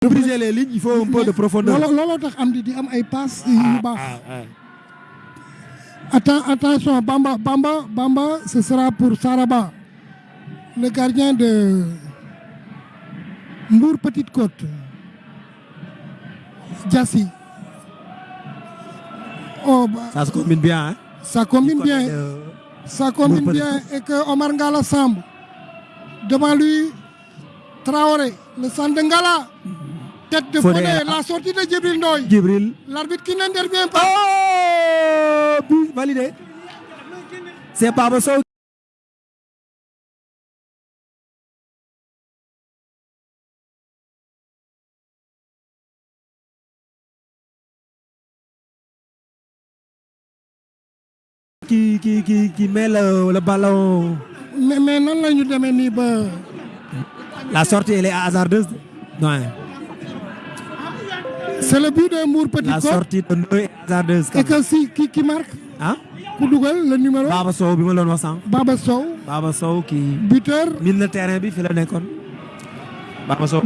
pour briser les lignes il faut un peu de profondeur. looloo tax am di di am ay passes yu baax. Atten- attention Bamba Bamba Bamba ce sera pour Saraba le gardien de Mbour Petite Côte Diassi oh bah, ça se combine bien hein? ça combine bien de- ça combine Mbour bien et que Omar Ngala Samb devant lui Traoré le centre de Ngala tête de. Fodé la sortie de Djibril Ndoye Djibril. l'arbitre qui n'intervient pas Oh but validé. C'est Baba Sow. Qui, qui, qui, qui met le, le ballon. mais mais demee nii ba La sortie, elle est hasardeuse. Ouais. C'est le but de Mbour Petite La Côte sortie de Ndoye est hasardeuse. et que si qui qui marque Hein? ku dugal le numéro Baba Sow bi ma doon wax sànq. Baba Sow Baba Sow qui buteur mil na terrain bi fi la nekkoon. Baba Sow.